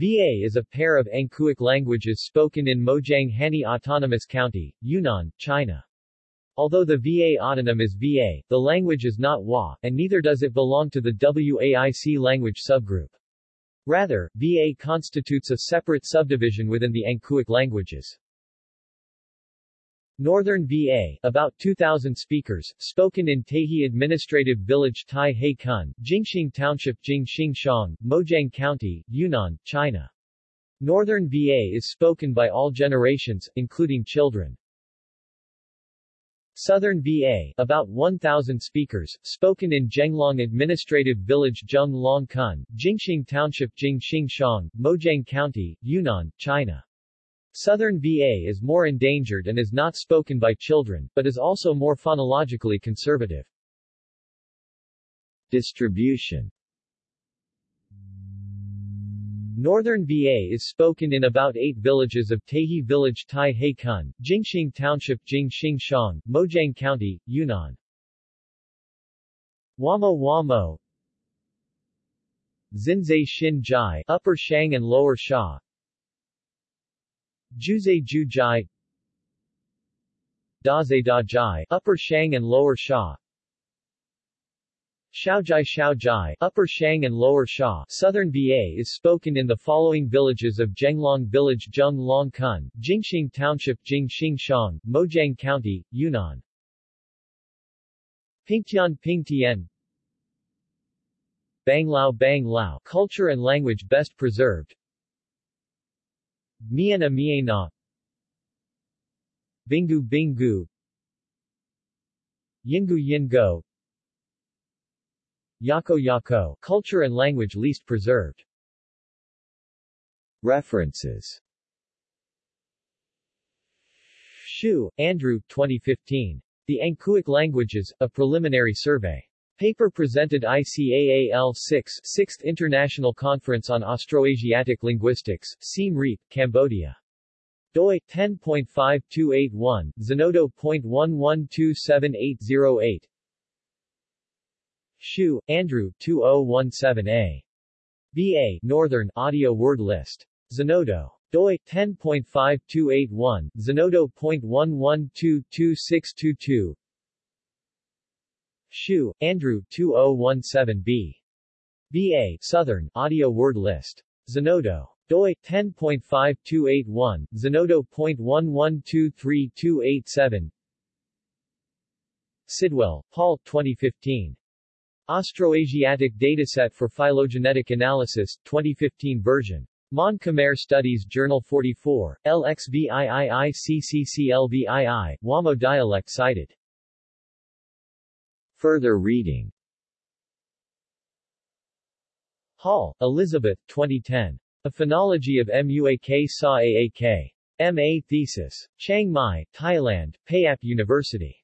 VA is a pair of Angkuic languages spoken in Mojiang Hani Autonomous County, Yunnan, China. Although the VA autonym is VA, the language is not WA, and neither does it belong to the WAIC language subgroup. Rather, VA constitutes a separate subdivision within the Angkuic languages. Northern VA, about 2,000 speakers, spoken in Tahi Administrative Village Tai He Kun, Jingxing Township Jingxing Shang, Mojiang County, Yunnan, China. Northern VA is spoken by all generations, including children. Southern VA, about 1,000 speakers, spoken in Zhenglong Administrative Village Zheng Long Kun, Jingxing Township Jingxing Shang, Mojiang County, Yunnan, China. Southern VA is more endangered and is not spoken by children, but is also more phonologically conservative. Distribution Northern VA is spoken in about eight villages of Tahi Village Tai He Kun, Jingxing Township Jingxing Shang, Mojiang County, Yunnan. Wamo Wamo Xinzai Xin Jai, Upper Shang and Lower Sha Juzai Jujai. Daze Da Jai, Upper Shang and Lower Sha. Shaojai Shaojai, Upper Shang and Lower Sha, Southern VA is spoken in the following villages of Zhenglong Village Zheng Long Kun, Jingxing Township Jingxing Shang, Mojiang County, Yunnan. Pingtian Pingtian. Banglao Banglao, culture and language best preserved Miena Miena Bingu Bingu Yingu Yingo Yako Yako, culture and language least preserved. References Hsu, Andrew, 2015. The Angkuic Languages, A Preliminary Survey. Paper presented ICAAL 6 6th International Conference on Austroasiatic Linguistics, Siem Reap, Cambodia. doi 10.5281, Zenodo.11278808. Hsu, Andrew, 2017a. BA, Northern, Audio Word List. Zenodo. doi 10.5281, Zenodo.11222622 Hsu, Andrew, 2017b. BA, Southern, Audio Word List. Zenodo. doi 10.5281, Zenodo.11232287 Sidwell, Paul, 2015. Austroasiatic Dataset for Phylogenetic Analysis, 2015 version. Mon Khmer Studies Journal 44, LXVIIICCCLVII, Wamo dialect cited. Further reading Hall, Elizabeth, 2010. A Phonology of MUAK SA AAK. M.A. Thesis. Chiang Mai, Thailand, Payap University.